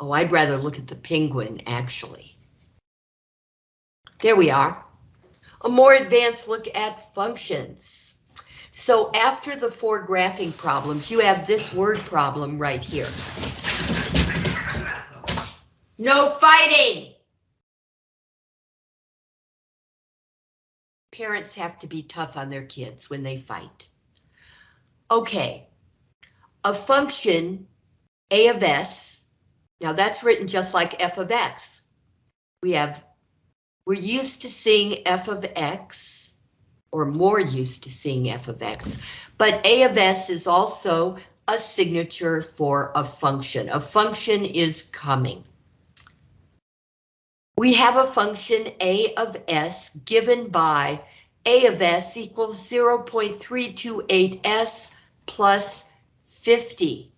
Oh, I'd rather look at the penguin, actually. There we are. A more advanced look at functions. So after the four graphing problems, you have this word problem right here. No fighting! Parents have to be tough on their kids when they fight. Okay, a function, a of s, now that's written just like f of x. We have, we're used to seeing f of x, or more used to seeing f of x, but a of s is also a signature for a function. A function is coming. We have a function a of s given by a of s equals 0.328s plus 50.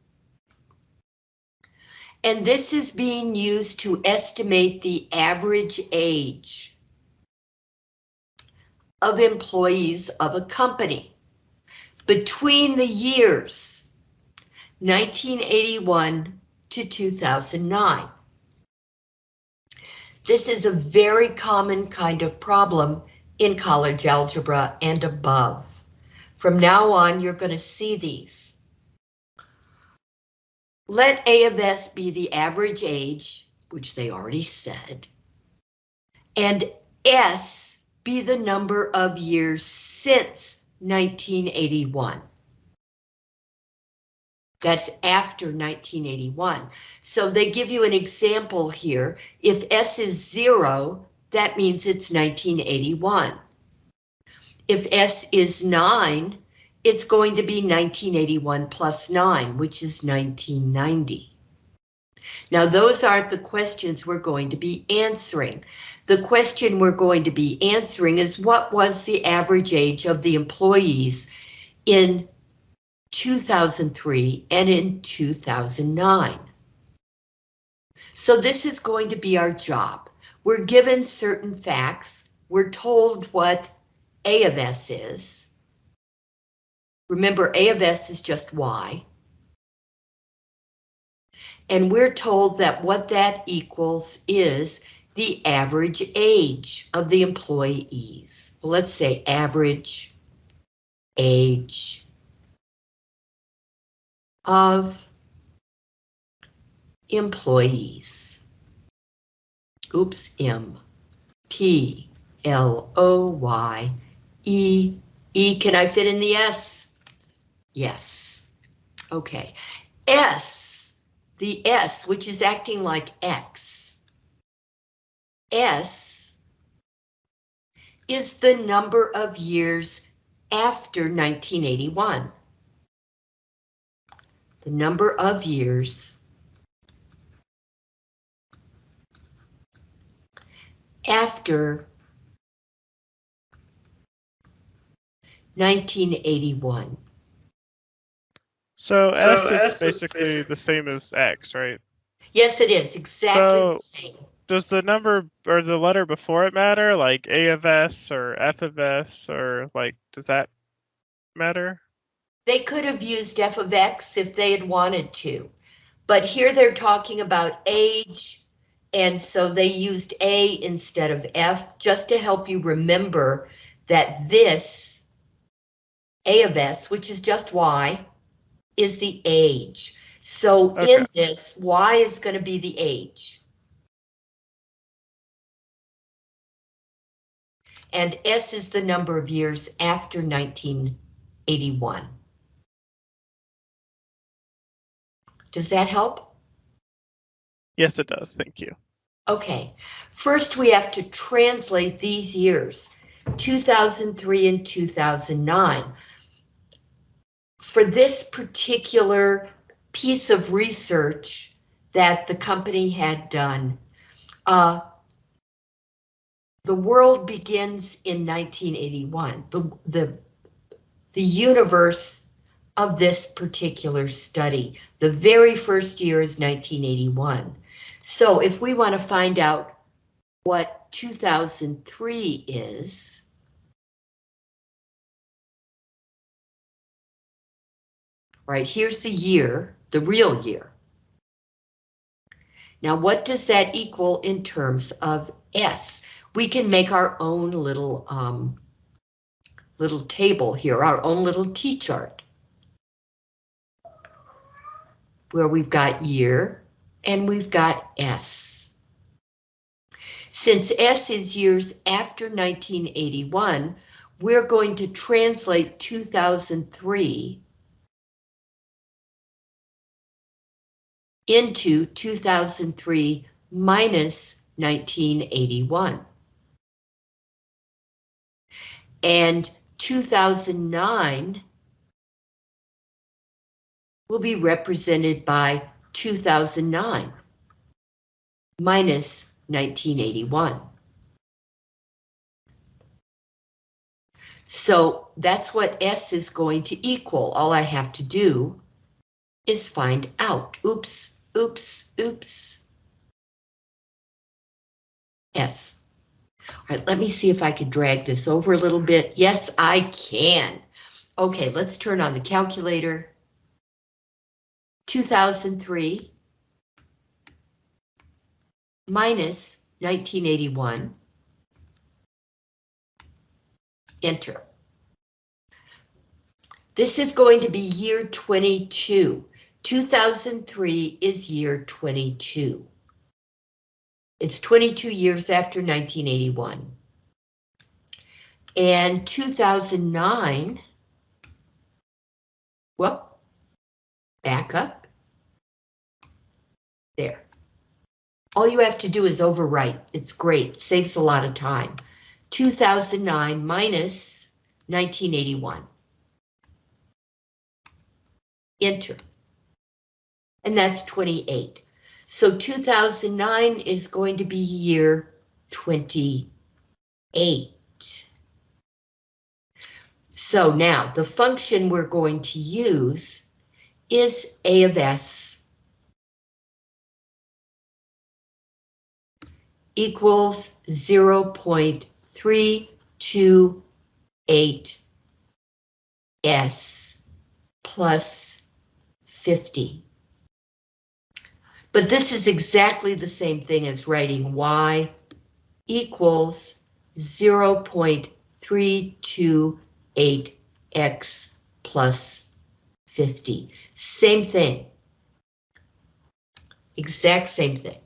And this is being used to estimate the average age of employees of a company between the years 1981 to 2009. This is a very common kind of problem in college algebra and above. From now on, you're going to see these. Let A of S be the average age, which they already said, and S be the number of years since 1981. That's after 1981. So they give you an example here. If S is zero, that means it's 1981. If S is 9, it's going to be 1981 plus 9, which is 1990. Now, those aren't the questions we're going to be answering. The question we're going to be answering is what was the average age of the employees in 2003 and in 2009? So this is going to be our job. We're given certain facts. We're told what A of S is. Remember, A of S is just Y. And we're told that what that equals is the average age of the employees. Well, let's say average age of employees. Oops, M. P. L. O. Y. E. E. Can I fit in the S? Yes. Okay. S. The S, which is acting like X. S is the number of years after 1981. The number of years after 1981. So, So S is S is basically basically- the same as X, right? Yes, it is exactly So- the same. Does the number or the letter before it matter, like A of S or F of S, or like, does that matter? They could have used f of x if they had wanted to, but here they're talking about age, and so they used a instead of f, just to help you remember that this a of s, which is just y, is the age. So in this, y is going to be the age. And s is the number of years after 1981. Does that help? Yes, it does. Thank you. Okay, first we have to translate these years, 2003 and 2009. For this particular piece of research that the company had done, uh, the world begins in 1981. The, the, the universe of this particular study. The very first year is 1981. So if we want to find out what 2003 is, right, here's the year, the real year. Now, what does that equal in terms of S? We can make our own little, um, little table here, our own little T-chart. Where we've got year and we've got S. Since S is years after 1981, we're going to translate 2003 into 2003 minus 1981. And 2009 will be represented by 2009 minus 1981. So that's what S is going to equal. All I have to do is find out. Oops, oops, oops. Yes. All right, let me see if I can drag this over a little bit. Yes, I can. Okay, let's turn on the calculator. 2003 minus 1981. Enter. This is going to be year 22. 2003 is year 22. It's 22 years after 1981. And 2009, well, back up. There. All you have to do is overwrite. It's great, saves a lot of time. 2009 minus 1981. Enter. And that's 28. So 2009 is going to be year 28. So now the function we're going to use is A of S equals 0.328 S plus 50. But this is exactly the same thing as writing y equals 0.328x plus 50. Same thing. Exact same thing.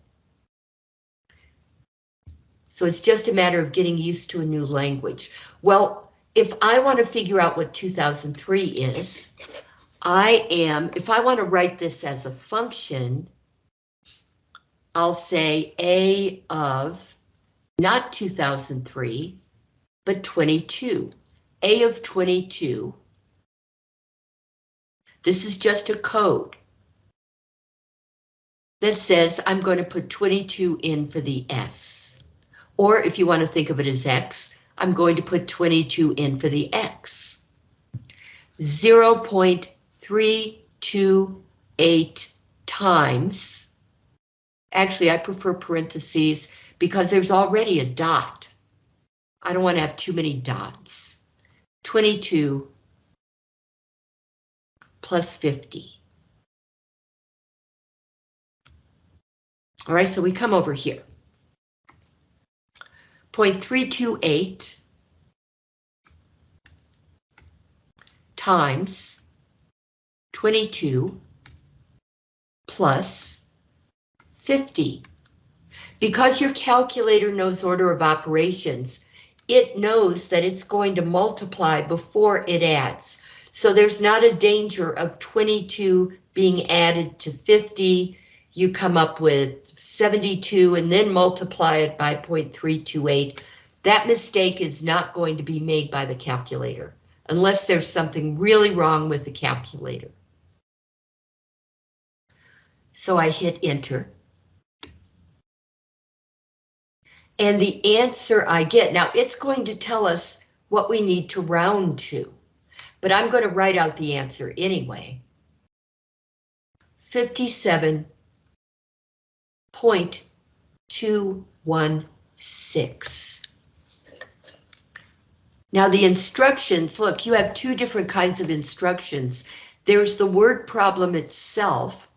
So it's just a matter of getting used to a new language. Well, if I want to figure out what 2003 is, I am, if I want to write this as a function, I'll say A of not 2003, but 22. A of 22. This is just a code that says I'm going to put 22 in for the S. Or if you want to think of it as X, I'm going to put 22 in for the X. 0.328 times Actually, I prefer parentheses because there's already a dot. I don't want to have too many dots. 22 plus 50. All right, so we come over here. 0.328 times 22 plus 50. Because your calculator knows order of operations, it knows that it's going to multiply before it adds. So there's not a danger of 22 being added to 50. You come up with 72 and then multiply it by 0.328. That mistake is not going to be made by the calculator unless there's something really wrong with the calculator. So I hit enter. And the answer I get, now it's going to tell us what we need to round to, but I'm going to write out the answer anyway. 57.216. Now the instructions, look, you have two different kinds of instructions. There's the word problem itself,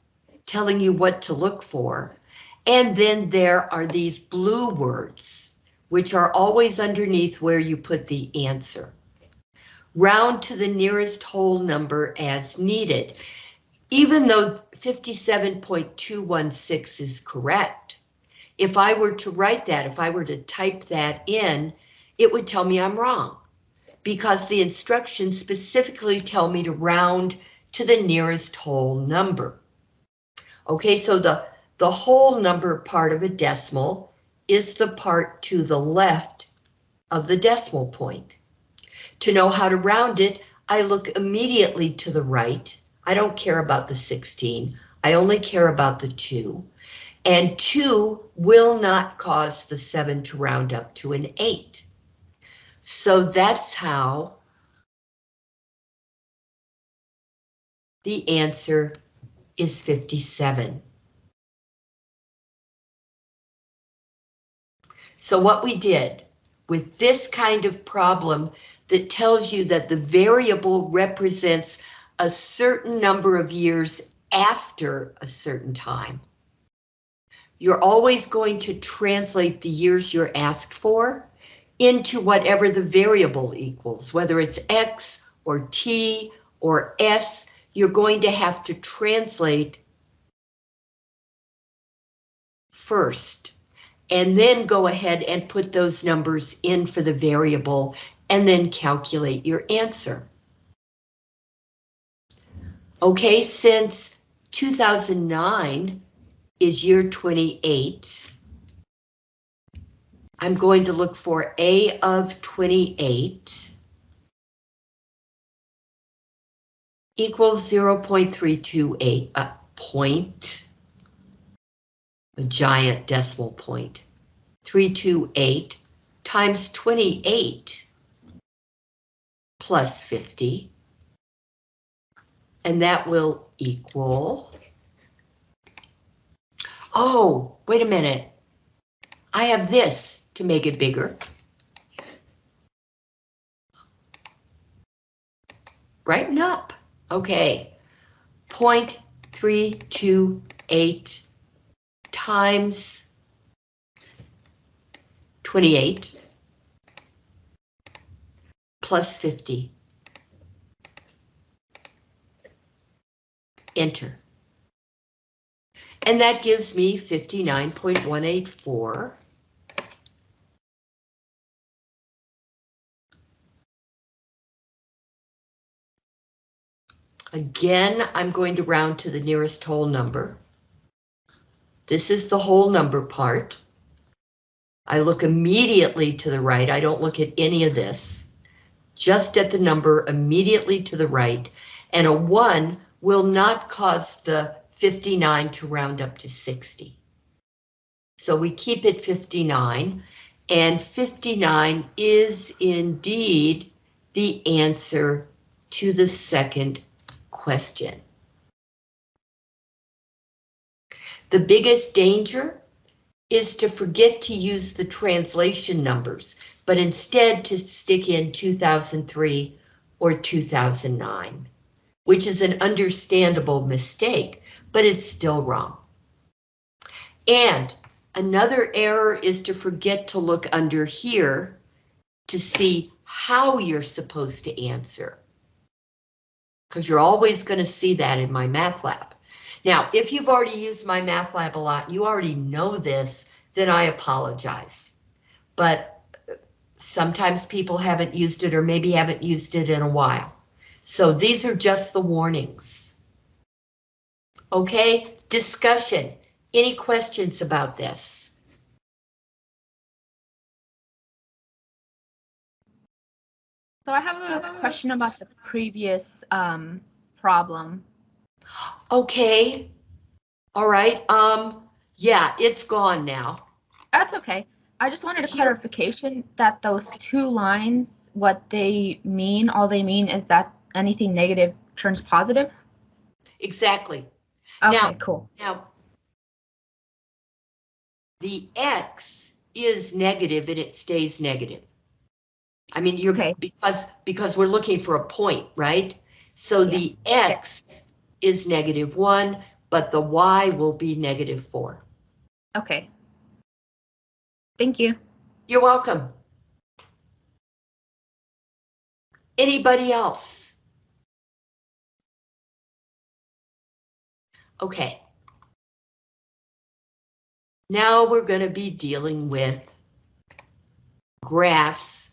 telling you what to look for, And then there are these blue words, which are always underneath where you put the answer. Round to the nearest whole number as needed. Even though 57.216 is correct, if I were to write that, if I were to type that in, it would tell me I'm wrong because the instructions specifically tell me to round to the nearest whole number. Okay, so the, the whole number part of a decimal is the part to the left of the decimal point. To know how to round it, I look immediately to the right. I don't care about the 16. I only care about the 2. And 2 will not cause the 7 to round up to an 8. So that's how the answer is 57. So what we did with this kind of problem that tells you that the variable represents a certain number of years after a certain time. You're always going to translate the years you're asked for into whatever the variable equals, whether it's X or T or S, you're going to have to translate first and then go ahead and put those numbers in for the variable and then calculate your answer. Okay, since 2009 is year 28, I'm going to look for A of 28 equals 0.328, a point, a giant decimal point, 328 times 28 plus 50, and that will equal, oh, wait a minute, I have this to make it bigger. Brighten up. Okay. 0.328 times 28 plus 50. Enter. And that gives me 59.184. Again, I'm going to round to the nearest whole number. This is the whole number part. I look immediately to the right. I don't look at any of this. Just at the number immediately to the right. And a 1 will not cause the 59 to round up to 60. So we keep it 59. And 59 is indeed the answer to the second question. The biggest danger is to forget to use the translation numbers, but instead to stick in 2003 or 2009, which is an understandable mistake, but it's still wrong. And another error is to forget to look under here to see how you're supposed to answer because you're always going to see that in MyMathLab. Now, if you've already used MyMathLab a lot, you already know this, then I apologize. But sometimes people haven't used it or maybe haven't used it in a while. So these are just the warnings. Okay, discussion. Any questions about this? So I have a question about the previous um, problem. Okay. All right. Um, yeah, it's gone now. That's okay. I just wanted a clarification that those two lines, what they mean, all they mean is that anything negative turns positive? Exactly. Okay, Now- cool. Now, the X is negative and it stays negative. I mean, you're, Okay. because, because we're looking for a point, right? So the X is negative one, but the Y will be negative four. Okay. Thank you. You're welcome. Anybody else? Okay. Now we're going to be dealing with graphs,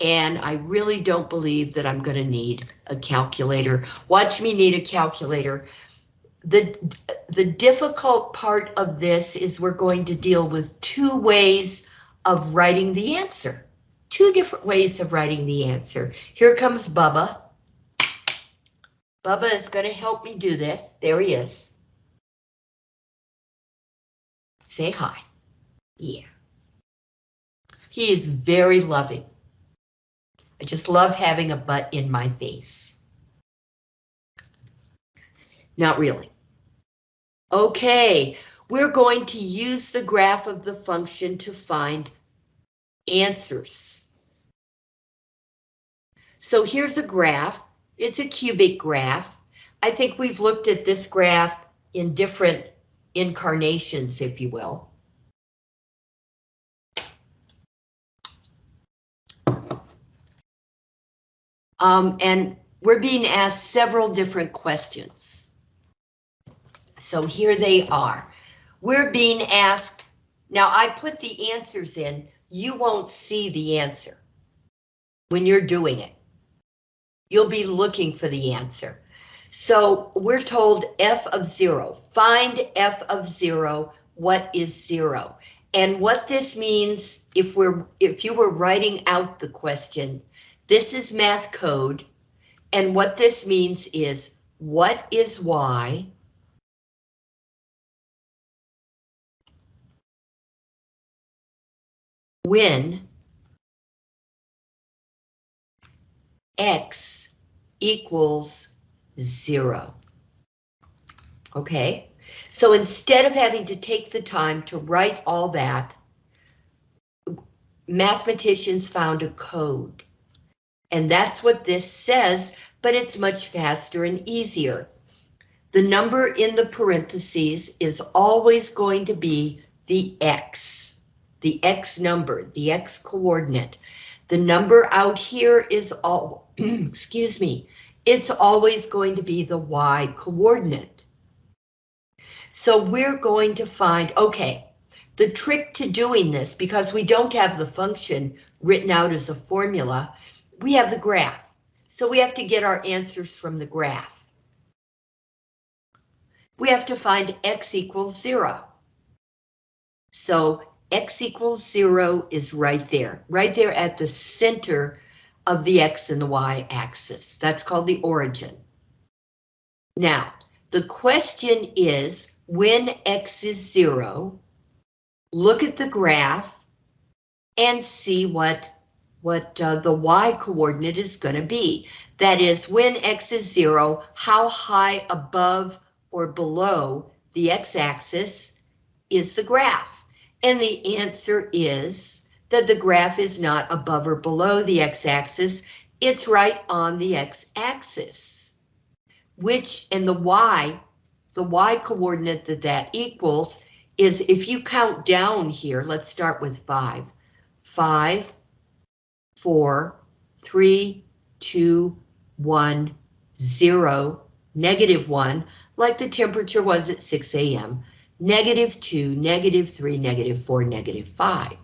and I really don't believe that I'm going to need a calculator. Watch me need a calculator. The, the difficult part of this is we're going to deal with two ways of writing the answer. Two different ways of writing the answer. Here comes Bubba. Bubba is going to help me do this. There he is. Say hi. Yeah. He is very loving. I just love having a butt in my face. Not really. Okay, we're going to use the graph of the function to find answers. So here's a graph. It's a cubic graph. I think we've looked at this graph in different incarnations, if you will. Um, and we're being asked several different questions. So here they are. We're being asked, now I put the answers in, you won't see the answer when you're doing it. You'll be looking for the answer. So we're told f of zero, find f of zero, what is zero? And what this means, if we're if you were writing out the question, this is math code, and what this means is what is y? When x equals zero. Okay, so instead of having to take the time to write all that, mathematicians found a code. And that's what this says, but it's much faster and easier. The number in the parentheses is always going to be the x, the x number, the x coordinate. The number out here is all, excuse me, it's always going to be the y coordinate. So we're going to find, okay, the trick to doing this, because we don't have the function written out as a formula, we have the graph. So we have to get our answers from the graph. We have to find x equals zero. So x equals zero is right there, right there at the center of the x and the y axis. That's called the origin. Now, the question is, when x is zero, look at the graph and see what, what uh, the y coordinate is going to be. That is, when x is zero, how high above or below the x-axis is the graph? And the answer is that the graph is not above or below the x-axis, it's right on the x-axis. Which, and the y, the y coordinate that that equals is if you count down here, let's start with five. Five, four, three, two, one, zero, negative one, like the temperature was at 6 a.m., negative two, negative three, negative four, negative five.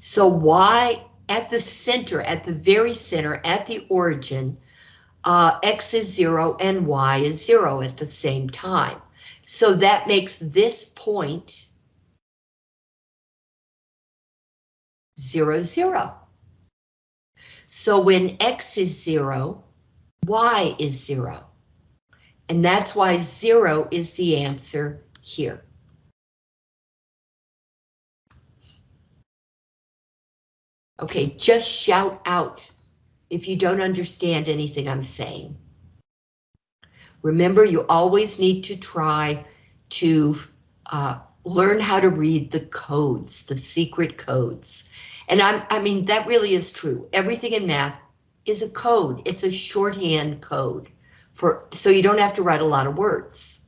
So y at the center, at the very center, at the origin, uh, x is zero and y is zero at the same time. So that makes this point zero, zero. So when x is zero, y is zero. And that's why zero is the answer here. Okay, just shout out if you don't understand anything I'm saying. Remember, you always need to try to uh, learn how to read the codes, the secret codes. And I'm, I mean, that really is true. Everything in math is a code. It's a shorthand code for so you don't have to write a lot of words.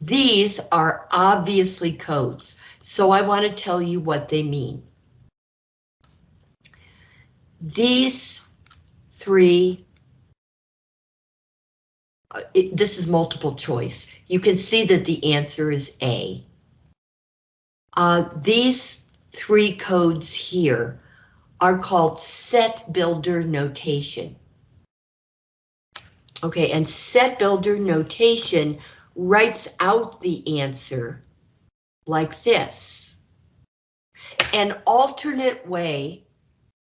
These are obviously codes, so I want to tell you what they mean. These three, uh, it- this is multiple choice. You can see that the answer is A. Uh, these three codes here are called set builder notation. Okay, and set builder notation writes out the answer like this. An alternate way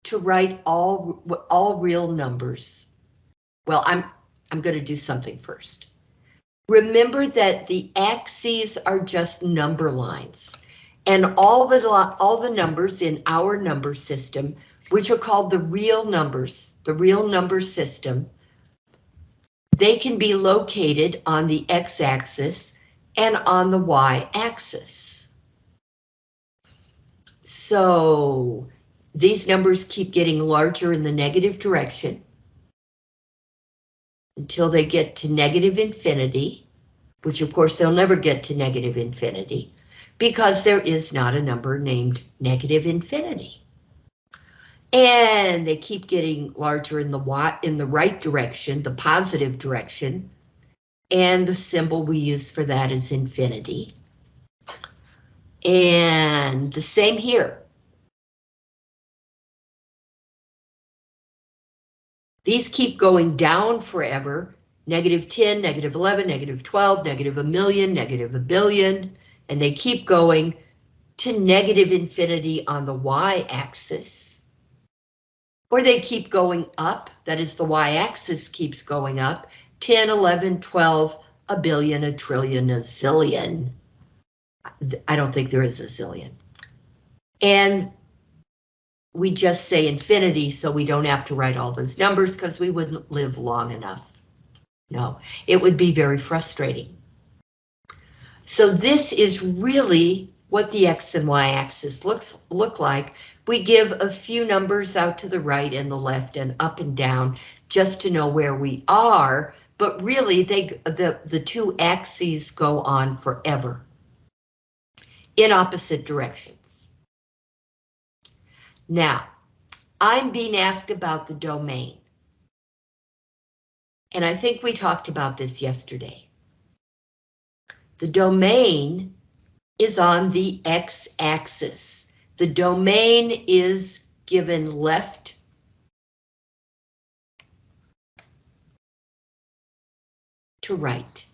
to write all, all real numbers. Well, I'm, I'm going to do something first. Remember that the axes are just number lines. And all the, all the numbers in our number system, which are called the real numbers, the real number system, they can be located on the x-axis and on the y-axis. So these numbers keep getting larger in the negative direction until they get to negative infinity, which of course they'll never get to negative infinity because there is not a number named negative infinity. And they keep getting larger in the in the right direction, the positive direction. And the symbol we use for that is infinity. And the same here. These keep going down forever. Negative 10, negative 11, negative 12, negative a million, negative a billion, and they keep going to negative infinity on the y-axis. Or they keep going up, that is the y-axis keeps going up, 10, 11, 12, a billion, a trillion, a zillion. I don't think there is a zillion. And we just say infinity so we don't have to write all those numbers because we wouldn't live long enough. No, it would be very frustrating. So this is really what the X and Y axis looks look like. We give a few numbers out to the right and the left and up and down just to know where we are, but really they the, the two axes go on forever in opposite directions. Now, I'm being asked about the domain. And I think we talked about this yesterday. The domain is on the x-axis. The domain is given left to right.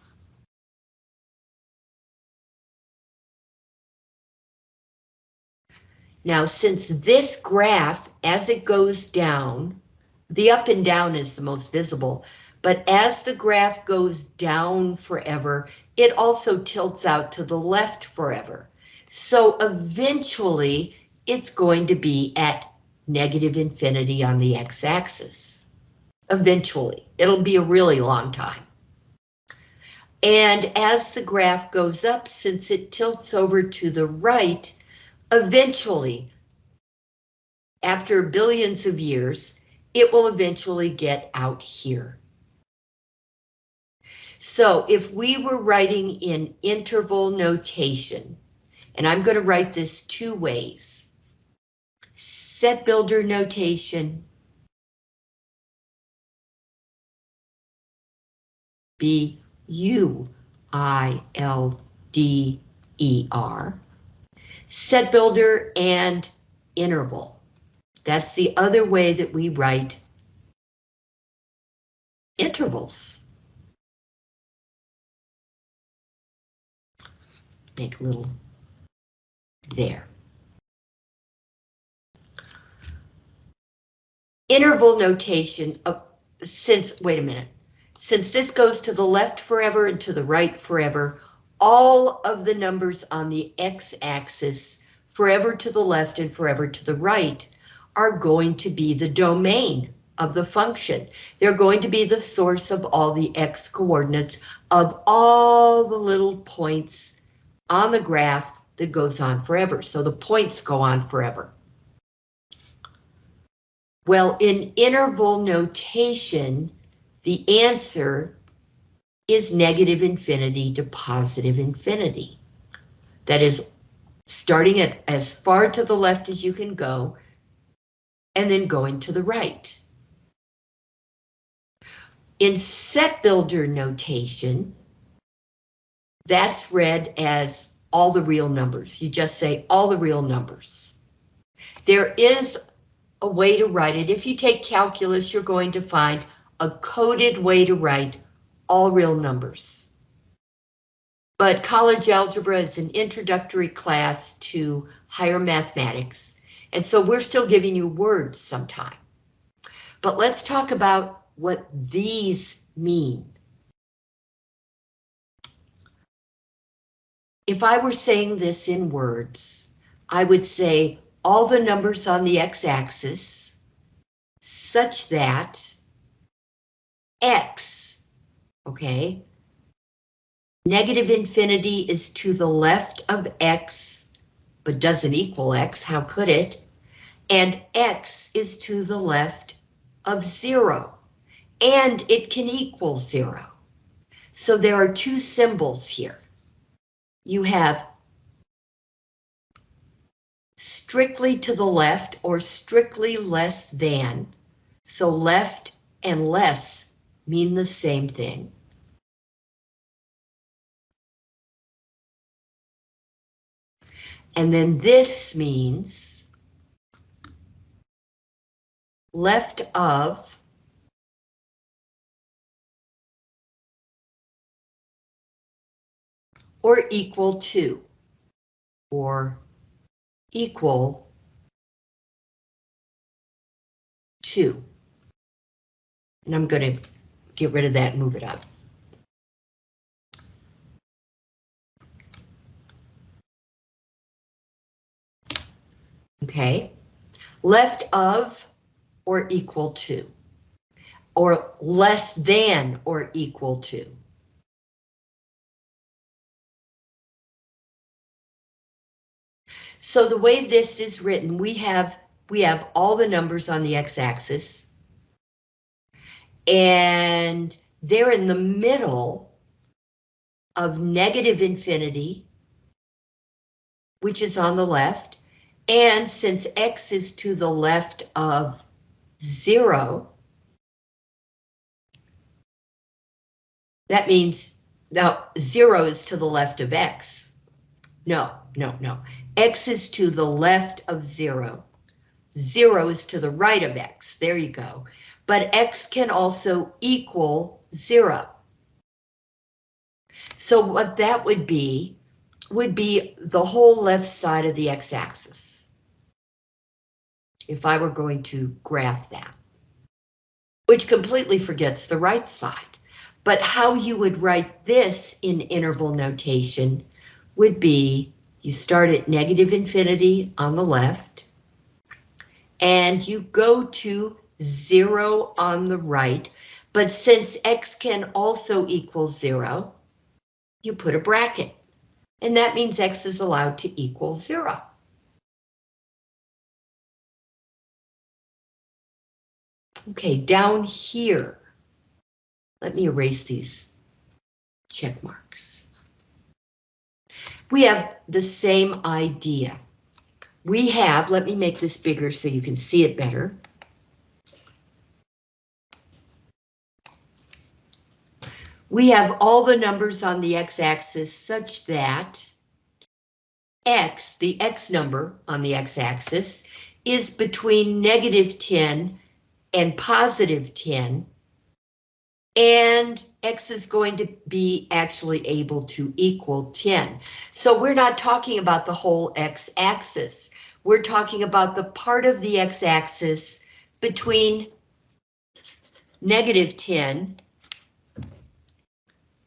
Now, since this graph, as it goes down, the up and down is the most visible, but as the graph goes down forever, it also tilts out to the left forever. So eventually, it's going to be at negative infinity on the x-axis. Eventually, it'll be a really long time. And as the graph goes up, since it tilts over to the right, eventually, after billions of years, it will eventually get out here. So if we were writing in interval notation, and I'm going to write this two ways, set builder notation, B U I L D E R, set builder and interval. That's the other way that we write intervals. Make a little there. Interval notation, of since, wait a minute, since this goes to the left forever and to the right forever, all of the numbers on the x-axis, forever to the left and forever to the right, are going to be the domain of the function. They're going to be the source of all the x coordinates of all the little points on the graph that goes on forever. So the points go on forever. Well, in interval notation, the answer is negative infinity to positive infinity. That is, starting at as far to the left as you can go, and then going to the right. In set builder notation, that's read as all the real numbers. You just say all the real numbers. There is a way to write it. If you take calculus, you're going to find a coded way to write all real numbers. But college algebra is an introductory class to higher mathematics, and so we're still giving you words sometime. But let's talk about what these mean. If I were saying this in words, I would say all the numbers on the x-axis such that x, okay, negative infinity is to the left of x, but doesn't equal x, how could it? And x is to the left of zero, and it can equal zero. So there are two symbols here. You have strictly to the left or strictly less than. So left and less mean the same thing. And then this means left of or equal to or equal to. And I'm going to get rid of that move it up. Okay, left of or equal to, or less than or equal to. So the way this is written, we have we have all the numbers on the x-axis. And they're in the middle of negative infinity, which is on the left. And since x is to the left of zero, that means now zero is to the left of x. No, no, no. X is to the left of zero. Zero is to the right of X. There you go. But X can also equal zero. So what that would be, would be the whole left side of the X-axis. If I were going to graph that. Which completely forgets the right side. But how you would write this in interval notation would be you start at negative infinity on the left, and you go to zero on the right, but since x can also equal zero, you put a bracket, and that means x is allowed to equal zero. Okay, down here, let me erase these check marks we have the same idea. We have, let me make this bigger so you can see it better. We have all the numbers on the x-axis such that x, the x number on the x-axis, is between negative 10 and positive 10, and x is going to be actually able to equal 10. So we're not talking about the whole x-axis. We're talking about the part of the x-axis between negative 10,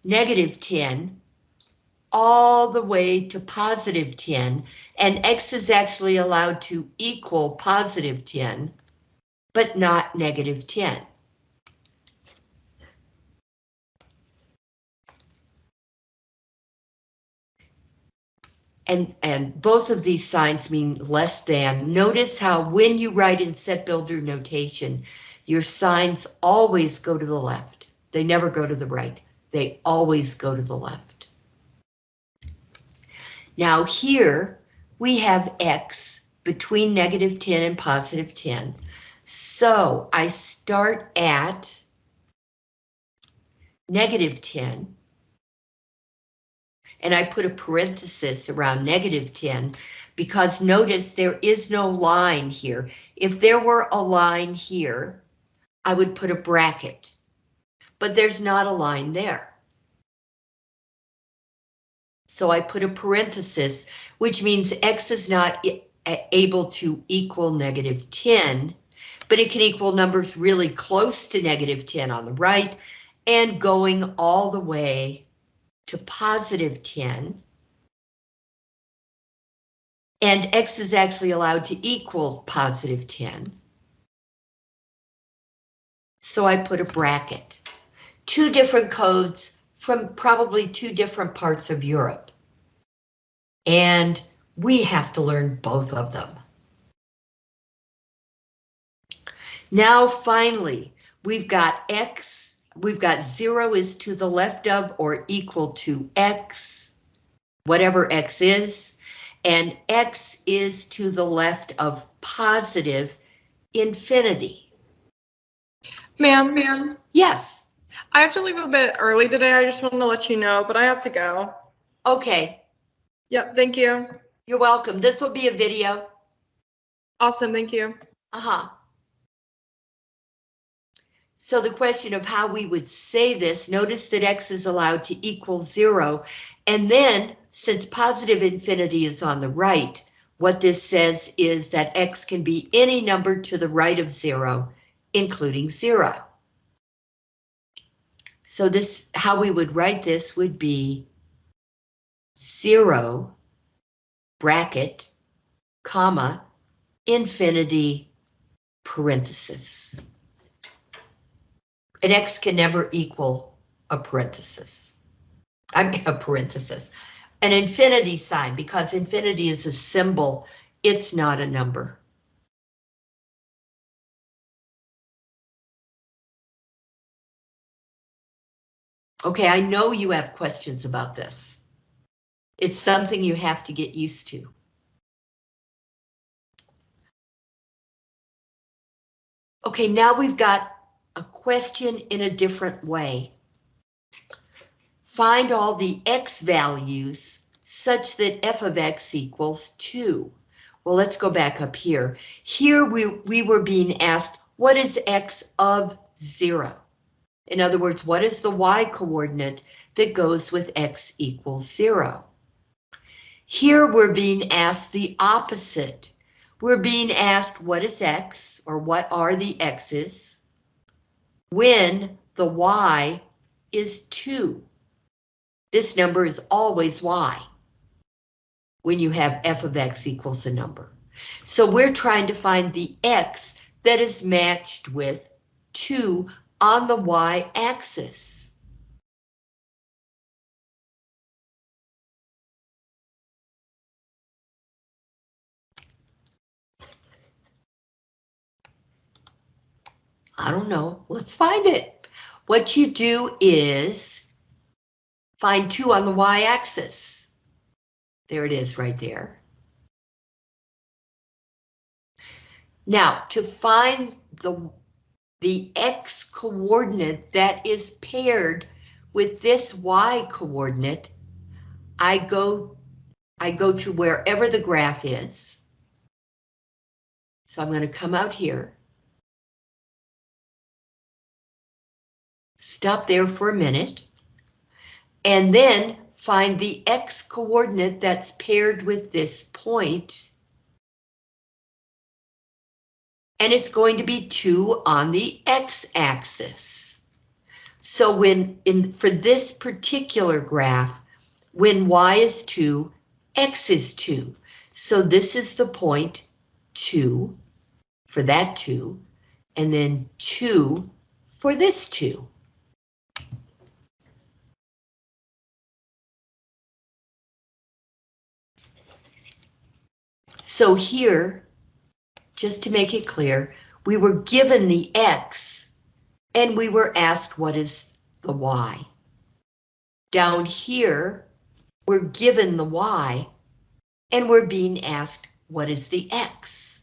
negative 10, all the way to positive 10, and x is actually allowed to equal positive 10, but not negative 10. And, and both of these signs mean less than. Notice how when you write in set builder notation, your signs always go to the left. They never go to the right. They always go to the left. Now here we have x between negative 10 and positive 10. So I start at negative 10 and I put a parenthesis around negative 10 because notice there is no line here. If there were a line here, I would put a bracket, but there's not a line there. So I put a parenthesis, which means x is not able to equal negative 10, but it can equal numbers really close to negative 10 on the right and going all the way to positive 10. And x is actually allowed to equal positive 10. So I put a bracket. Two different codes from probably two different parts of Europe. And we have to learn both of them. Now finally, we've got x, we've got zero is to the left of or equal to x, whatever x is, and x is to the left of positive infinity. Ma'am, ma'am, Yes, I have to leave a bit early today. I just wanted to let you know, but I have to go. okay, Yep, thank you. you're welcome. This will be a video. Awesome, thank you. Uh-huh. So the question of how we would say this, notice that x is allowed to equal zero. And then, since positive infinity is on the right, what this says is that x can be any number to the right of zero, including zero. So this, how we would write this would be zero, bracket, comma, infinity, parenthesis. An x can never equal a parenthesis. I mean, a parenthesis. An infinity sign, because infinity is a symbol, it's not a number. Okay, I know you have questions about this. It's something you have to get used to. Okay, now we've got a question in a different way. Find all the x values such that f of x equals 2. Well, let's go back up here. Here we, we were being asked, what is x of 0? In other words, what is the y coordinate that goes with x equals 0? Here we're being asked the opposite. We're being asked what is x, or what are the x's, when the y is 2. This number is always y when you have f of x equals a number. So we're trying to find the x that is matched with 2 on the y-axis. I don't know. Let's find it. What you do is find 2 on the y-axis. There it is right there. Now, to find the, the x coordinate that is paired with this y coordinate, I go, I go to wherever the graph is. So I'm going to come out here. Stop there for a minute. And then find the x coordinate that's paired with this point. And it's going to be 2 on the x-axis. So when in for this particular graph, when y is 2, x is 2. So this is the point 2 for that 2, and then 2 for this 2. So here, just to make it clear, we were given the X and we were asked what is the Y. Down here, we're given the y, and we're being asked, what is the x?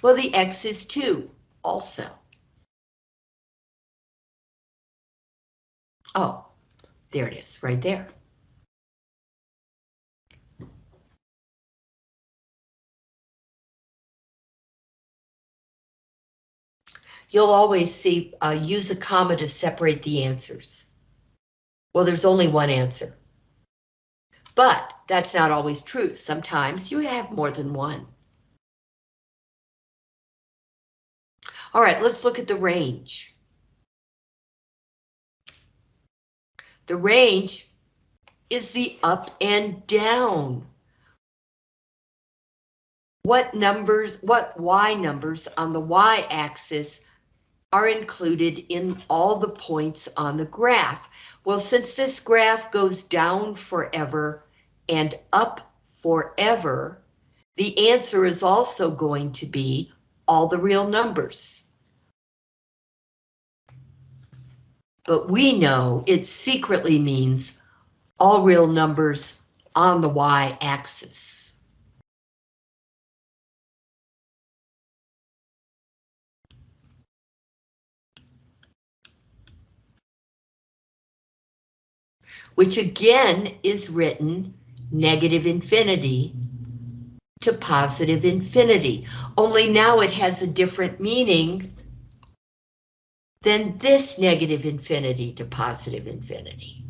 Well, the x is 2, also. Oh, there it is, right there. You'll always see, uh, use a comma to separate the answers. Well, there's only one answer. But that's not always true. Sometimes you have more than one. All right, let's look at the range. The range is the up and down. What numbers, what y numbers on the y-axis are included in all the points on the graph? Well, since this graph goes down forever and up forever, the answer is also going to be all the real numbers. But we know it secretly means all real numbers on the y-axis. Which again is written negative infinity to positive infinity, only now it has a different meaning than this negative infinity to positive infinity.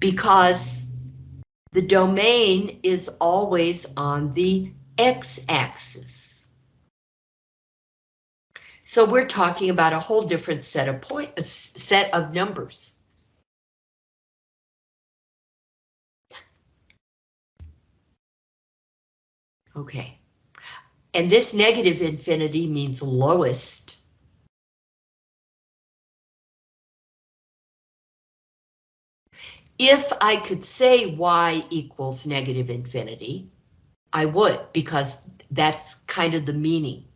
Because the domain is always on the x-axis. So we're talking about a whole different set of point, uh, s- set of numbers. Okay. And this negative infinity means lowest. If I could say y equals negative infinity, I would, because that's kind of the meaning.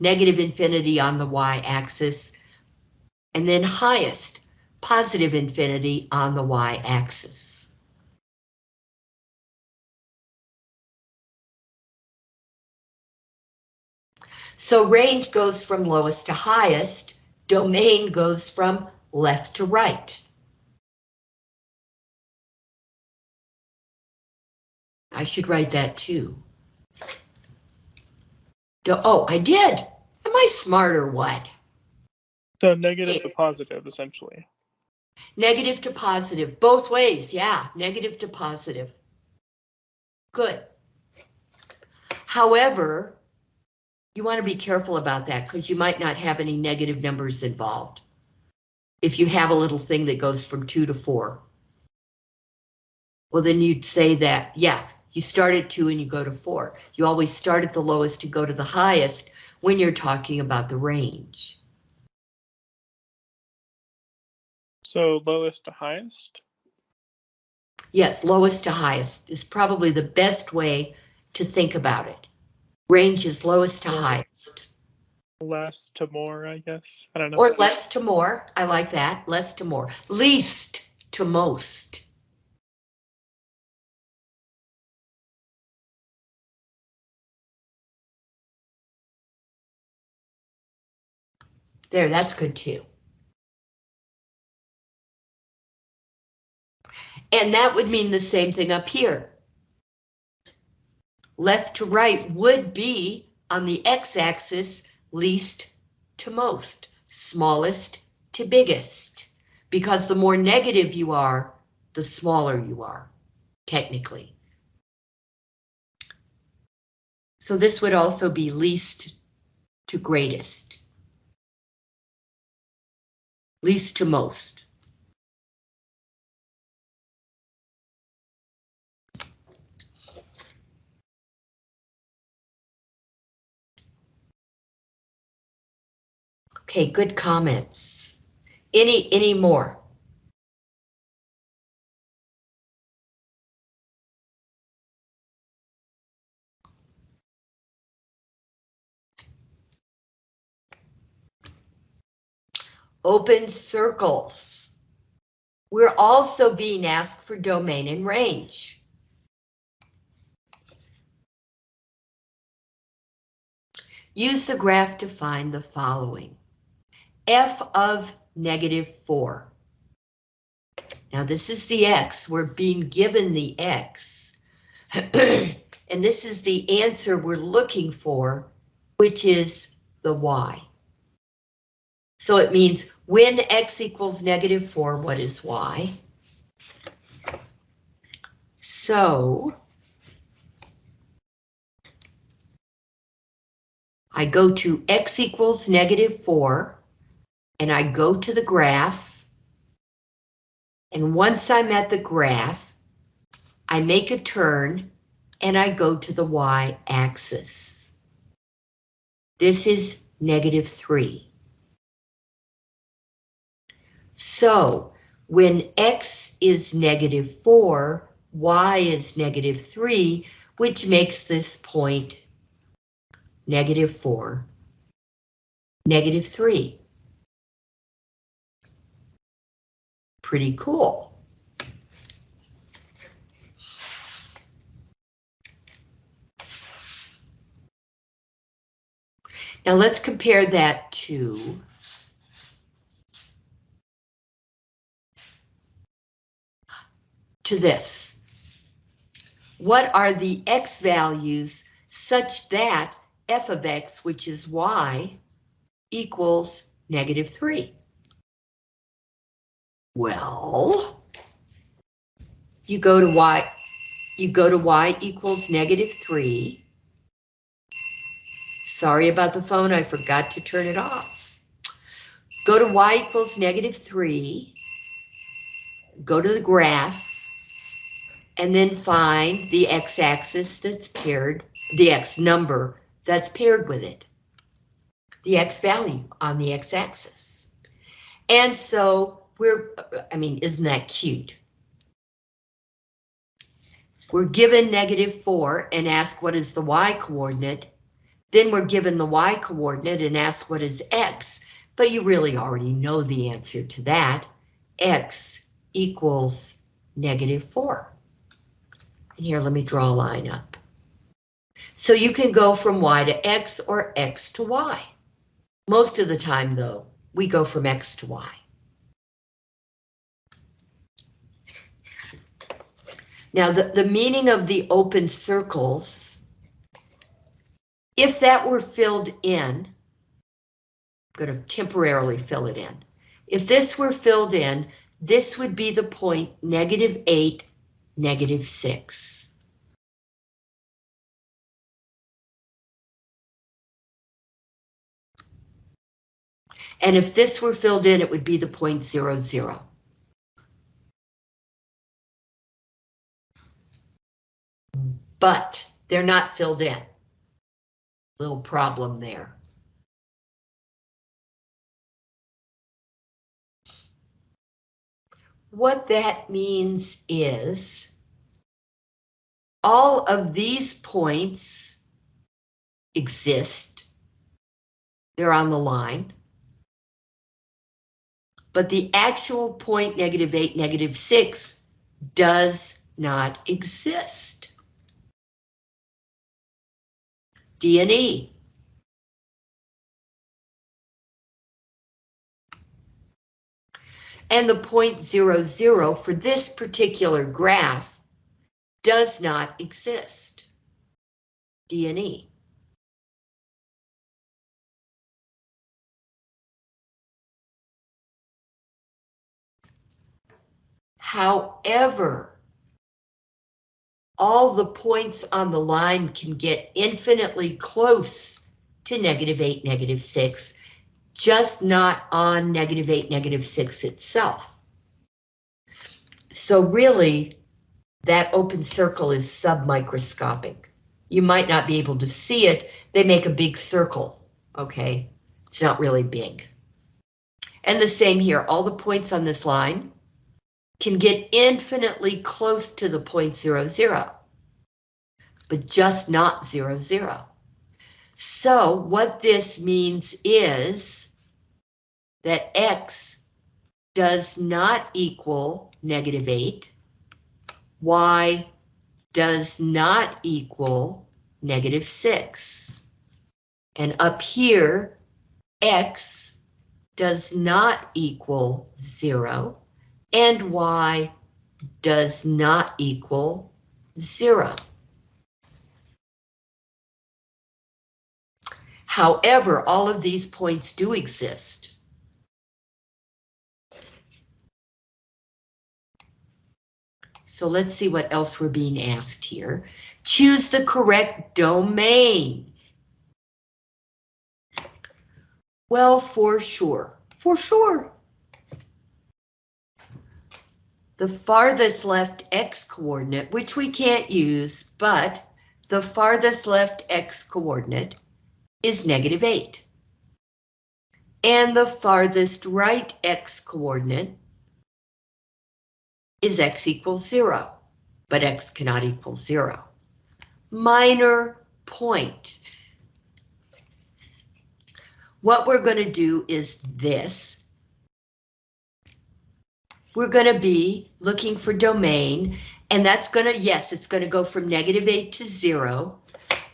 Negative infinity on the y-axis, and then highest, positive infinity on the y-axis. So range goes from lowest to highest, domain goes from left to right. I should write that too. Do- Oh, I did. Am I smart or what? So negative to positive, essentially. Negative to positive, both ways, yeah, negative to positive. Good. However, you want to be careful about that because you might not have any negative numbers involved. If you have a little thing that goes from two to four. Well, then you'd say that, yeah, you start at two and you go to four. You always start at the lowest to go to the highest when you're talking about the range. So lowest to highest. Yes, lowest to highest is probably the best way to think about it. Range is lowest to highest, Less to more, I guess. I don't know. or less to more. I like that, less to more. Least to most. There, that's good too. And that would mean the same thing up here. Left to right would be on the x-axis least to most, smallest to biggest, because the more negative you are, the smaller you are, technically. So this would also be least to greatest. Least to most. Okay, good comments. Any, any more? Open circles. we're also being asked for domain and range. Use the graph to find the following. F of negative 4. Now this is the x, we're being given the x. and this is the answer we're looking for, which is the y. So it means when x equals negative 4, what is y? So I go to x equals negative 4, and I go to the graph, and once I'm at the graph, I make a turn, and I go to the y-axis. This is negative 3. So when x is negative 4, y is negative 3, which makes this point negative 4, negative 3. Pretty cool. Now let's compare that to to this. What are the x values such that f of x, which is y, equals negative 3? Well, you go to y, you go to y equals negative 3. Sorry about the phone, I forgot to turn it off. Go to y equals negative 3. Go to the graph. And then find the x-axis that's paired, the x number that's paired with it. The x value on the x-axis. And so we're, I mean, isn't that cute? We're given negative 4 and ask what is the y coordinate. Then we're given the y coordinate and ask what is x, but you really already know the answer to that. x equals negative 4. And here, let me draw a line up. So you can go from y to x or x to y. Most of the time, though, we go from x to y. Now, the, the meaning of the open circles, if that were filled in, I'm going to temporarily fill it in. If this were filled in, this would be the point negative 8, negative 6. And if this were filled in, it would be the point zero zero. But they're not filled in. Little problem there. What that means is all of these points exist. They're on the line. But the actual point negative 8, negative 6 does not exist. D and the point zero zero for this particular graph does not exist. D and E. However, all the points on the line can get infinitely close to negative 8, negative 6, just not on negative 8, negative 6 itself. So really, that open circle is submicroscopic. You might not be able to see it. They make a big circle, okay? It's not really big. And the same here, all the points on this line can get infinitely close to the point zero zero, but just not zero zero. So what this means is that X does not equal negative 8. Y does not equal negative 6. And up here, X does not equal 0, and Y does not equal 0. However, all of these points do exist. So let's see what else we're being asked here. Choose the correct domain. Well, for sure, for sure. The farthest left x coordinate, which we can't use, but the farthest left x coordinate is negative 8. And the farthest right x coordinate is x equals 0, but x cannot equal 0. Minor point. What we're going to do is this. We're going to be looking for domain, and that's going to, yes, it's going to go from negative 8 to 0,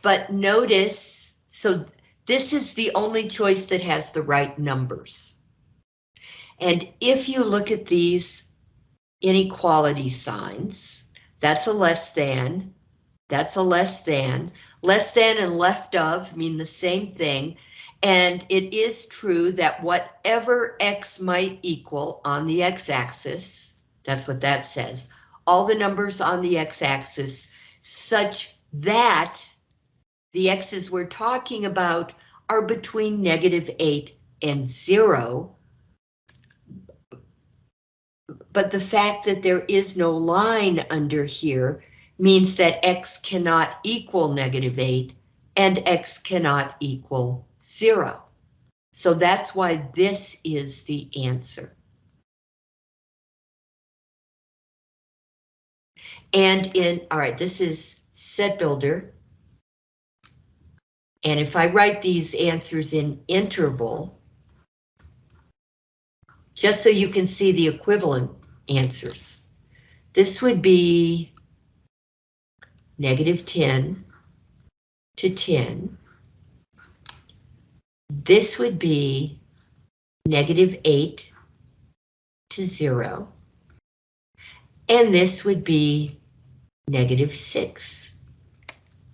but notice, so this is the only choice that has the right numbers. And if you look at these inequality signs, that's a less than, that's a less than, less than and left of mean the same thing. And it is true that whatever x might equal on the x-axis, that's what that says, all the numbers on the x-axis such that the x's we're talking about are between negative 8 and 0. But the fact that there is no line under here means that x cannot equal negative 8 and x cannot equal 0. So that's why this is the answer. And in, all right, this is set builder. And if I write these answers in interval, just so you can see the equivalent answers, this would be negative 10 to 10. This would be negative 8 to 0. And this would be negative 6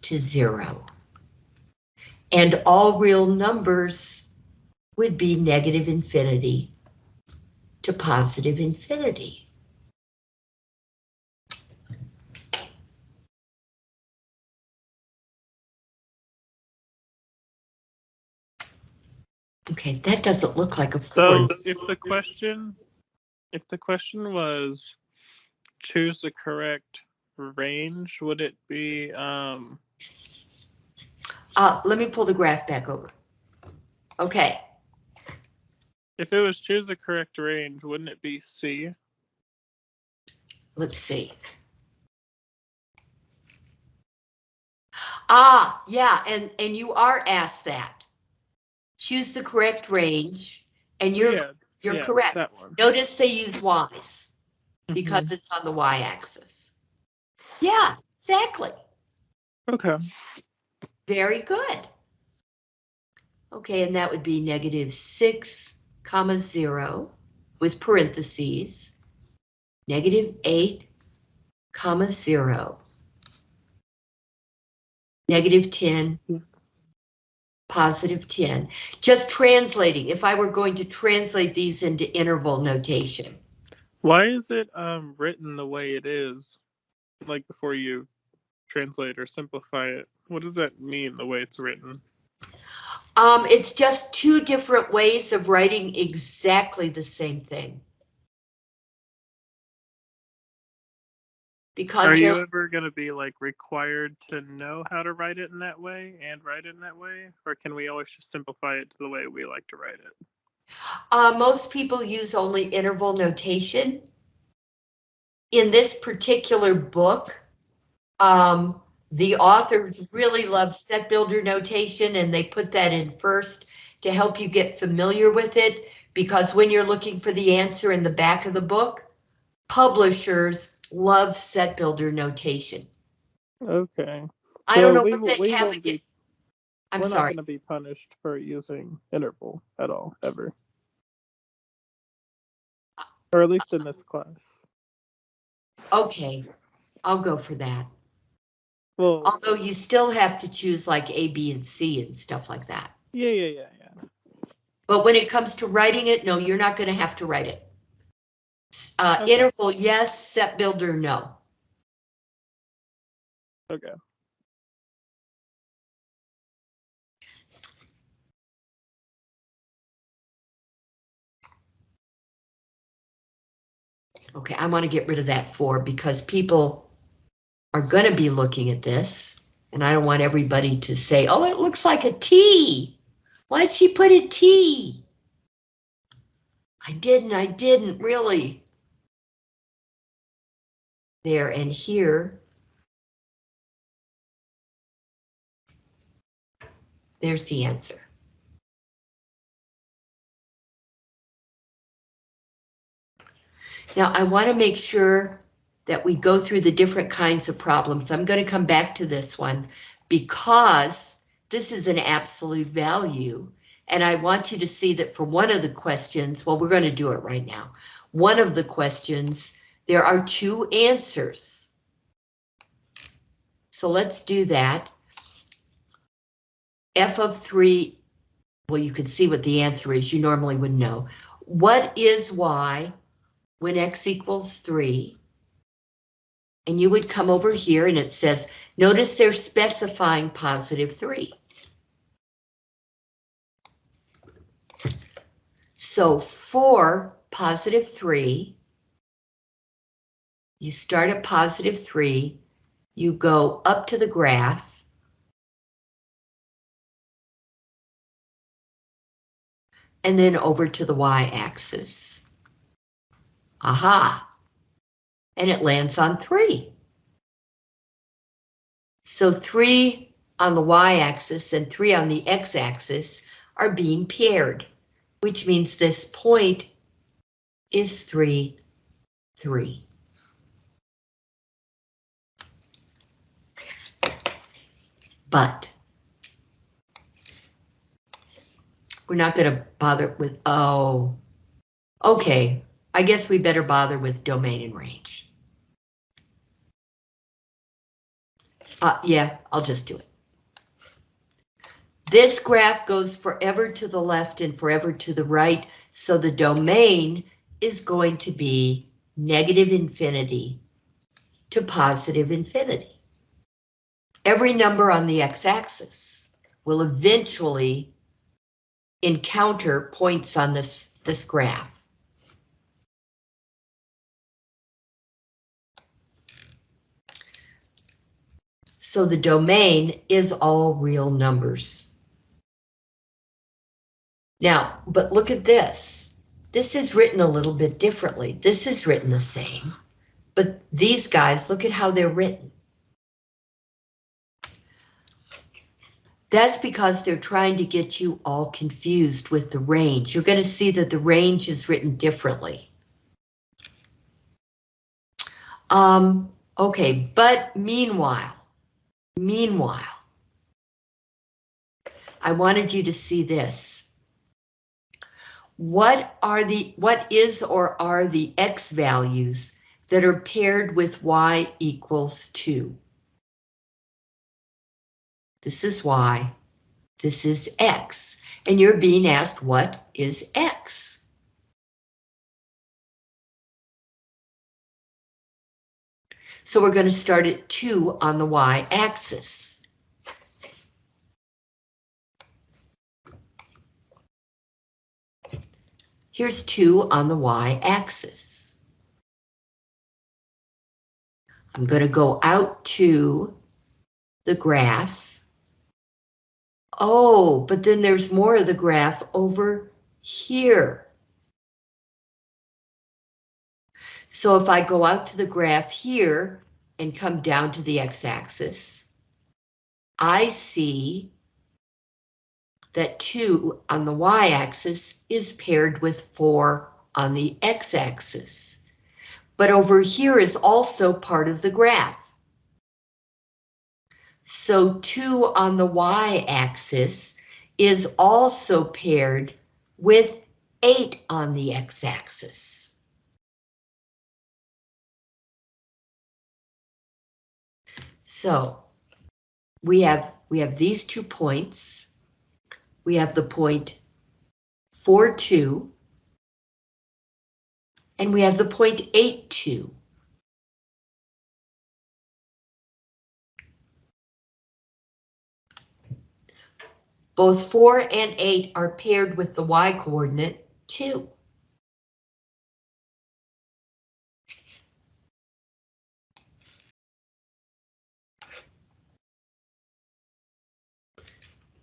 to 0. And all real numbers would be negative infinity to positive infinity. Okay, that doesn't look like a So if the question, if the question was choose the correct range, would it be, um, Uh, let me pull the graph back over. Okay, if it was choose the correct range, wouldn't it be C? let's see. Ah, yeah, and, and you are asked that. Choose the correct range, and you're, Yeah, you're yeah, correct. Notice they use Ys mm-hmm. because it's on the Y-axis. Yeah, exactly. Okay. Very good. Okay, and that would be negative six comma zero with parentheses. Negative eight comma zero. Negative ten. Positive ten. Just translating, if I were going to translate these into interval notation. Why is it um written the way it is? Like before you translate or simplify it, what does that mean? The way it's written? Um, it's just two different ways of writing exactly the same thing. Because Are you ever going to be like required to know how to write it in that way and write it in that way, or can we always just simplify it to the way we like to write it? uh, most people use only interval notation. In this particular book, um, the authors really love set builder notation and they put that in first. to help you get familiar with it, because when you're looking for the answer in the back of the book, publishers love set builder notation. Okay. I So don't know we what they we have won't be- again. I'm We're sorry. not going to be punished for using interval at all, ever. Or at least in this class. Okay, I'll go for that. Well, Although you still have to choose like A, B, and C and stuff like that. yeah, yeah, yeah, yeah. But when it comes to writing it, no, you're not gonna have to write it. Uh, Okay. interval, yes, set builder, no. Okay. Okay, I want to get rid of that four because people are gonna be looking at this. And I don't want everybody to say, oh, it looks like a T. Why'd she put a T? I didn't, I didn't, really. There and here. There's the answer. Now, I want to make sure that we go through the different kinds of problems. I'm going to come back to this one because this is an absolute value. And I want you to see that for one of the questions, well, we're going to do it right now. One of the questions, there are two answers. So let's do that. F of three, well, you can see what the answer is. You normally would know. What is y when x equals 3? And you would come over here and it says, notice they're specifying positive 3. So for positive 3, you start at positive 3, you go up to the graph, and then over to the y-axis. Aha! And it lands on 3. So 3 on the y-axis and 3 on the x-axis are being paired, which means this point is 3, 3. But we're not going to bother with, oh, okay, I guess we better bother with domain and range. Uh, yeah, I'll just do it. This graph goes forever to the left and forever to the right, so the domain is going to be negative infinity to positive infinity. Every number on the x-axis will eventually encounter points on this, this graph. So the domain is all real numbers. Now, but look at this. This is written a little bit differently. This is written the same, but these guys, look at how they're written. That's because they're trying to get you all confused with the range. You're going to see that the range is written differently. Um, okay, but meanwhile, meanwhile, I wanted you to see this. What are the, what is or are the x values that are paired with y equals 2? This is y, this is x, and you're being asked what is x? So we're going to start at 2 on the y-axis. Here's 2 on the y-axis. I'm going to go out to the graph. Oh, but then there's more of the graph over here. So if I go out to the graph here and come down to the x-axis, I see that 2 on the y-axis is paired with 4 on the x-axis. But over here is also part of the graph. So 2 on the y-axis is also paired with 8 on the x-axis. So we have we have these two points. We have the point 4, 2, and we have the point 8, 2. Both 4 and 8 are paired with the y-coordinate 2.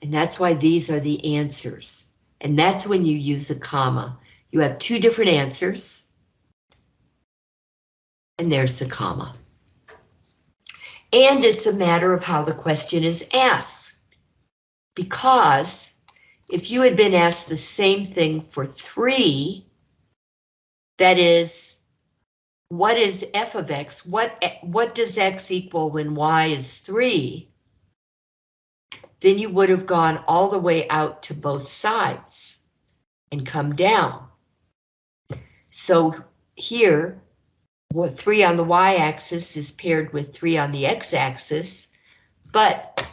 And that's why these are the answers. And that's when you use a comma. You have two different answers. And there's the comma. And it's a matter of how the question is asked. Because if you had been asked the same thing for three, that is, what is f of x? What, what does x equal when y is three? Then you would have gone all the way out to both sides and come down. So here, what three on the y-axis is paired with three on the x-axis, but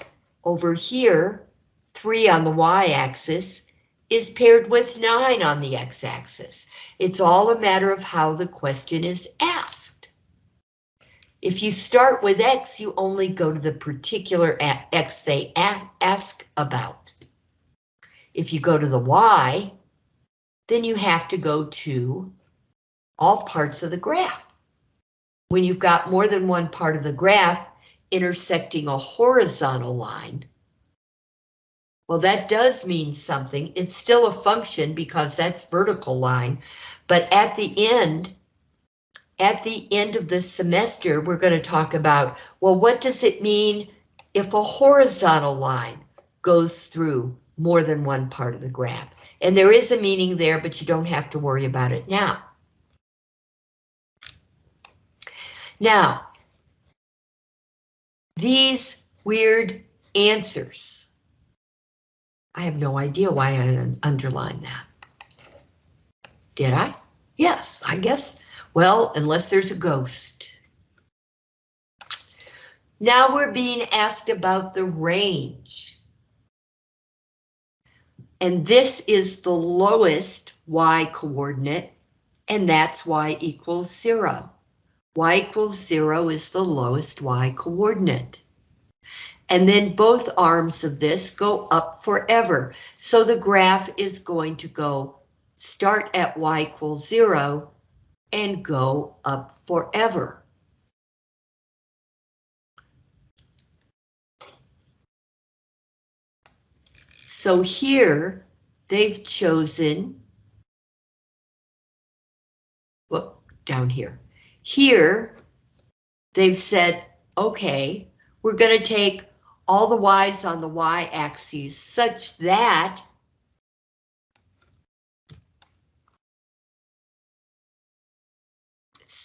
over here, three on the y-axis is paired with nine on the x-axis. It's all a matter of how the question is asked. If you start with X, you only go to the particular X they ask about. If you go to the Y, then you have to go to all parts of the graph. When you've got more than one part of the graph intersecting a horizontal line, well, that does mean something. It's still a function because that's vertical line, but at the end, at the end of the semester, we're going to talk about, well, what does it mean if a horizontal line goes through more than one part of the graph? And there is a meaning there, but you don't have to worry about it now. Now, these weird answers. I have no idea why I underlined that. Did I? Yes, I guess well, unless there's a ghost. Now we're being asked about the range. And this is the lowest y coordinate, and that's y equals zero. y equals zero is the lowest y coordinate. And then both arms of this go up forever. So the graph is going to go start at y equals zero and go up forever. So here they've chosen, well, down here. Here they've said, okay, we're going to take all the y's on the y-axis such that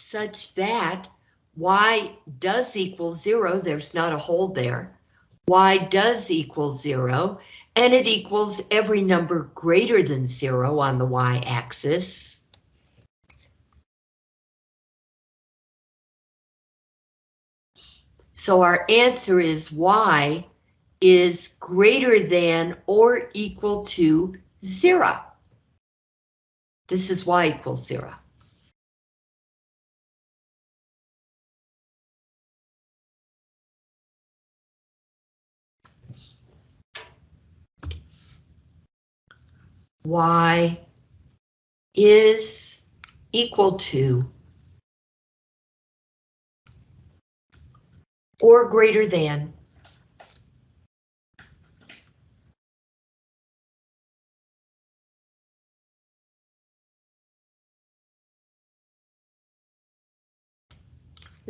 such that y does equal zero, there's not a hold there. y does equal zero, and it equals every number greater than zero on the y-axis. So our answer is y is greater than or equal to zero. This is y equals zero. Y is equal to or greater than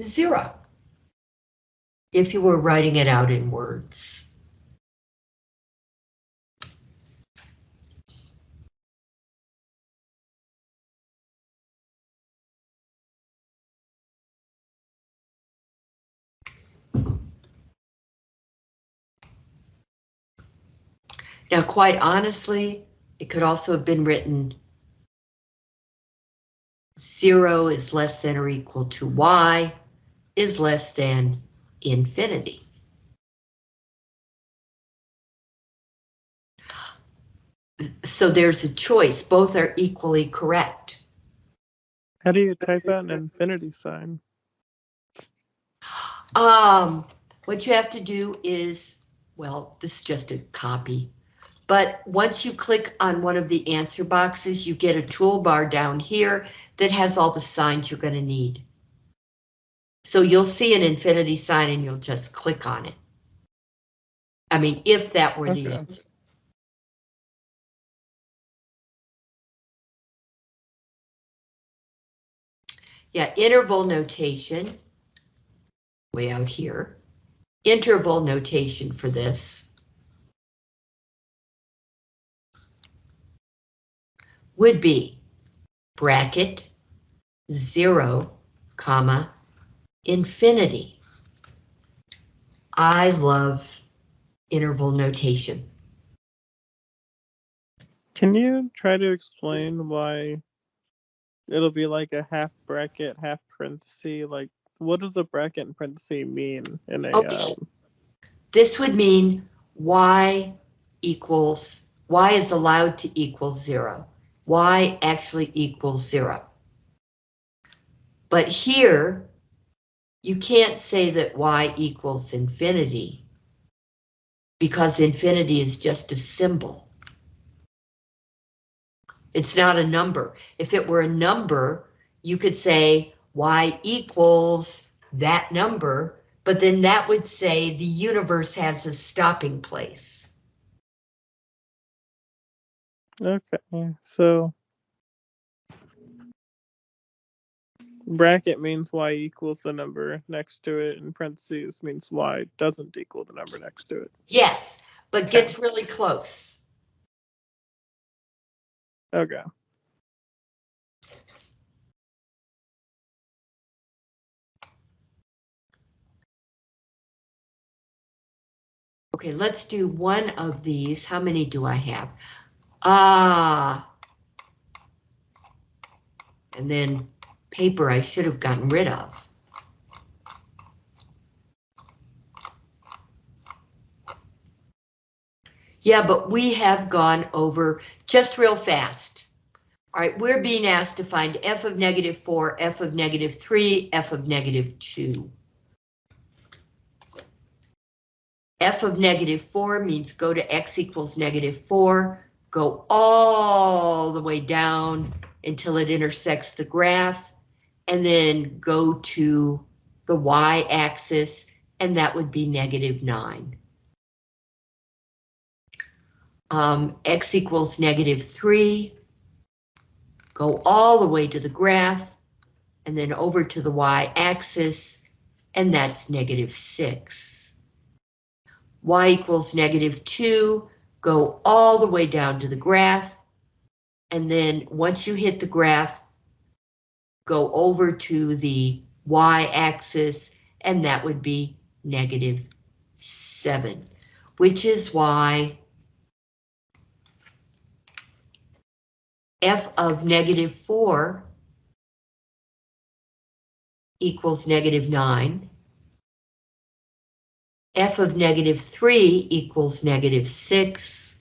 zero if you were writing it out in words. Now, quite honestly, it could also have been written zero is less than or equal to y is less than infinity. So there's a choice. Both are equally correct. How do you type out an infinity sign? Um, what you have to do is, well, this is just a copy. But once you click on one of the answer boxes, you get a toolbar down here that has all the signs you're going to need. So you'll see an infinity sign and you'll just click on it. I mean, if that were the answer. Yeah, interval notation. Way out here. Interval notation for this. Would be bracket, zero, comma, infinity. I love interval notation. Can you try to explain why it'll be like a half bracket, half parenthesis? Like, what does a bracket and parenthesis mean in a? Okay. Um, This would mean y equals, y is allowed to equal zero. Y actually equals zero. But here, you can't say that y equals infinity because infinity is just a symbol. It's not a number. If it were a number, you could say y equals that number, but then that would say the universe has a stopping place. Okay, so bracket means y equals the number next to it, and parentheses means y doesn't equal the number next to it. Yes, but gets really close. Okay. Okay, let's do one of these. How many do I have? Ah. And then paper I should have gotten rid of. Yeah, but we have gone over just real fast. All right, we're being asked to find f of negative 4, f of negative 3, f of negative 2. f of negative 4 means go to x equals negative 4, go all the way down until it intersects the graph, and then go to the y-axis, and that would be negative 9. Um, x equals negative 3, go all the way to the graph, and then over to the y-axis, and that's negative 6 y equals negative 2, go all the way down to the graph, and then once you hit the graph, go over to the y-axis, and that would be negative 7, which is why f of negative 4 equals negative 9, f of negative 3 equals negative 6.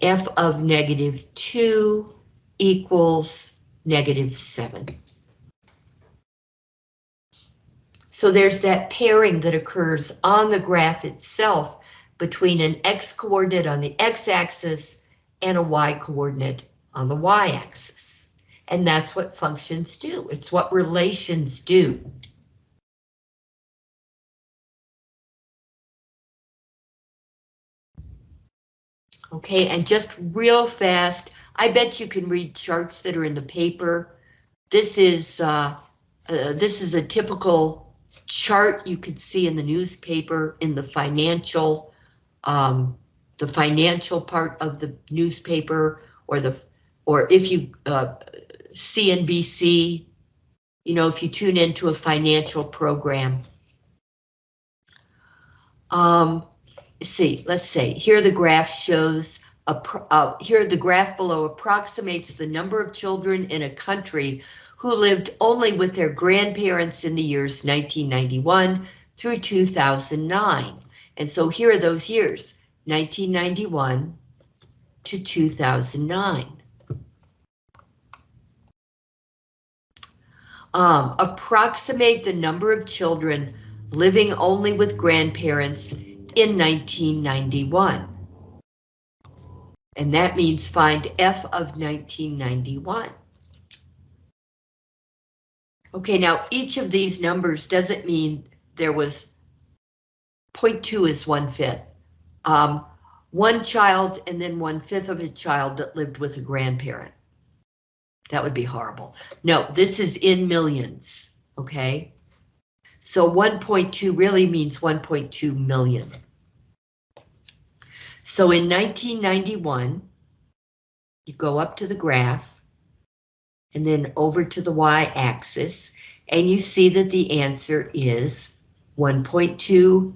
f of negative 2 equals negative 7. So there's that pairing that occurs on the graph itself between an x-coordinate on the x-axis and a y-coordinate on the y-axis. And that's what functions do. It's what relations do. Okay, and just real fast, I bet you can read charts that are in the paper. This is uh, uh, this is a typical chart you could see in the newspaper in the financial um, the financial part of the newspaper or the or if you uh, CNBC, you know, if you tune into a financial program. Um, see, let's say, here the graph shows, a uh, here the graph below approximates the number of children in a country who lived only with their grandparents in the years 1991 through 2009. And so here are those years, 1991 to 2009. Um, approximate the number of children living only with grandparents in 1991. And that means find F of 1991. Okay, now each of these numbers doesn't mean there was 0.2 is one fifth. Um, one child and then one fifth of a child that lived with a grandparent. That would be horrible. No, this is in millions, okay? So 1.2 really means 1.2 million. So in 1991, you go up to the graph and then over to the y-axis, and you see that the answer is 1.2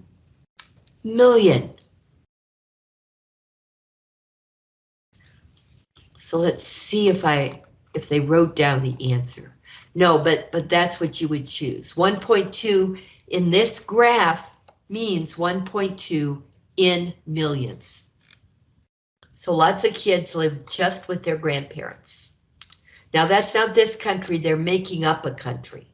million. So let's see if I if they wrote down the answer. No, but but that's what you would choose. 1.2 in this graph means 1.2 in millions. So lots of kids live just with their grandparents. Now that's not this country, they're making up a country.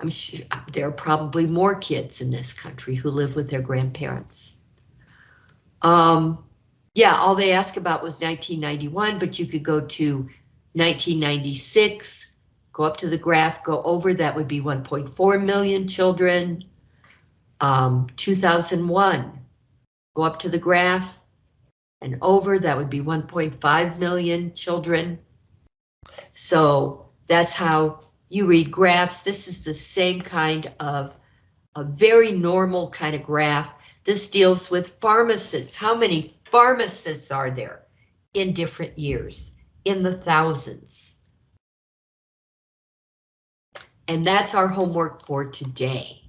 I'm sure there are probably more kids in this country who live with their grandparents. Um, yeah, all they asked about was 1991, but you could go to 1996, go up to the graph, go over, that would be 1.4 million children. Um, 2001, go up to the graph and over, that would be 1.5 million children. So that's how you read graphs. This is the same kind of a very normal kind of graph. This deals with pharmacists. How many pharmacists are there in different years? In the thousands. And that's our homework for today.